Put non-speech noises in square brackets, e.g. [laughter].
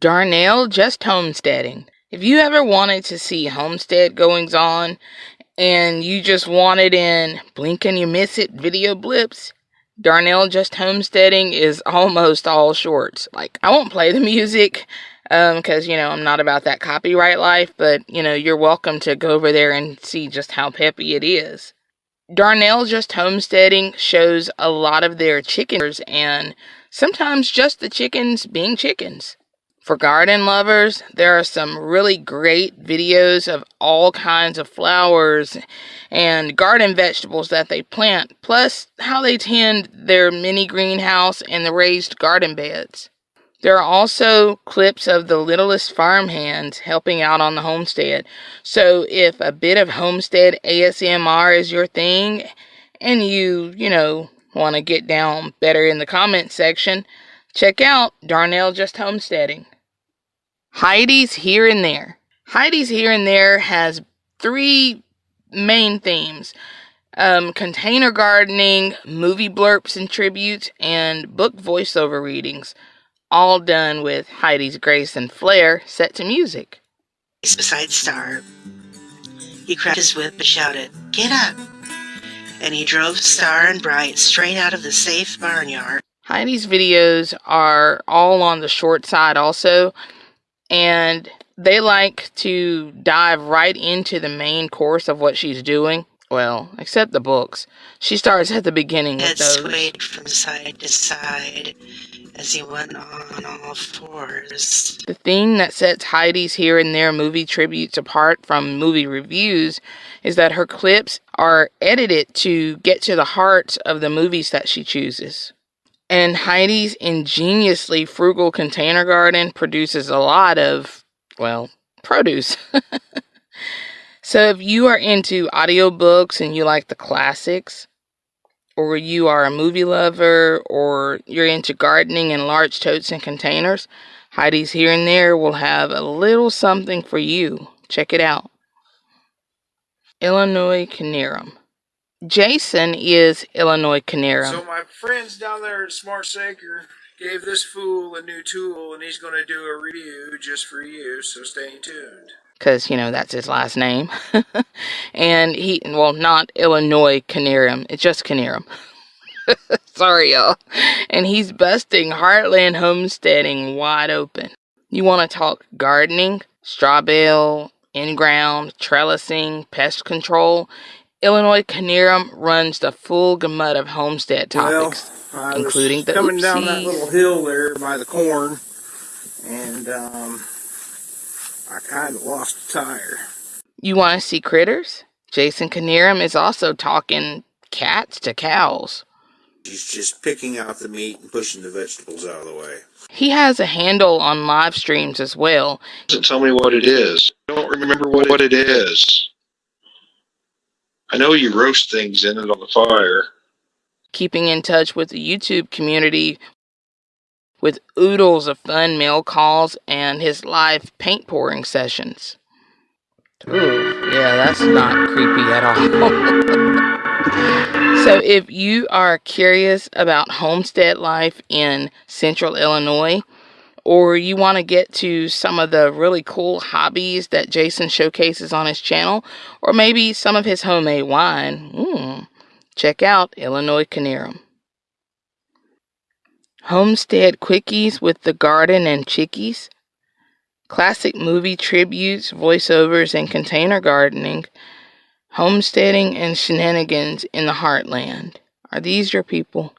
Darnell just homesteading. If you ever wanted to see homestead goings on and you just wanted in blink and you miss it video blips, Darnell just homesteading is almost all shorts. Like I won't play the music because um, you know I'm not about that copyright life, but you know you're welcome to go over there and see just how peppy it is. Darnell just homesteading shows a lot of their chickens and sometimes just the chickens being chickens. For garden lovers, there are some really great videos of all kinds of flowers and garden vegetables that they plant, plus how they tend their mini greenhouse and the raised garden beds. There are also clips of the littlest farmhands helping out on the homestead. So if a bit of homestead ASMR is your thing and you, you know, want to get down better in the comment section, check out Darnell Just Homesteading. Heidi's Here and There. Heidi's Here and There has three main themes um, container gardening, movie blurps and tributes, and book voiceover readings. All done with Heidi's grace and flair set to music. Beside Star, he cracked his whip and shouted, Get up! And he drove Star and Bright straight out of the safe barnyard. Heidi's videos are all on the short side also, and they like to dive right into the main course of what she's doing. Well, except the books. She starts at the beginning with those. swayed from side to side as he went on all fours. The thing that sets Heidi's here and there movie tributes apart from movie reviews is that her clips are edited to get to the heart of the movies that she chooses. And Heidi's ingeniously frugal container garden produces a lot of, well, produce. [laughs] so if you are into audiobooks and you like the classics, or you are a movie lover, or you're into gardening in large totes and containers, Heidi's Here and There will have a little something for you. Check it out. Illinois Canerum. Jason is Illinois Canerum. So my friends down there at Smart Saker gave this fool a new tool, and he's going to do a review just for you. So stay tuned. Because you know that's his last name, [laughs] and he well not Illinois Canerum, it's just Canerum. [laughs] Sorry y'all, and he's busting Heartland homesteading wide open. You want to talk gardening, straw bale, in ground, trellising, pest control? Illinois Canerum runs the full gamut of homestead topics, well, including the coming oopsies. down that little hill there by the corn, and um, I kind of lost a tire. You want to see critters? Jason Canerum is also talking cats to cows. He's just picking out the meat and pushing the vegetables out of the way. He has a handle on live streams as well. Doesn't tell me what it is. I don't remember what, what it is. I know you roast things in it on the fire. Keeping in touch with the YouTube community with oodles of fun mail calls and his live paint pouring sessions. Ooh, yeah, that's not creepy at all. [laughs] so, if you are curious about homestead life in central Illinois, or you want to get to some of the really cool hobbies that Jason showcases on his channel, or maybe some of his homemade wine, mm, check out Illinois Canerum. Homestead Quickies with the Garden and Chickies, classic movie tributes, voiceovers, and container gardening, homesteading and shenanigans in the heartland. Are these your people?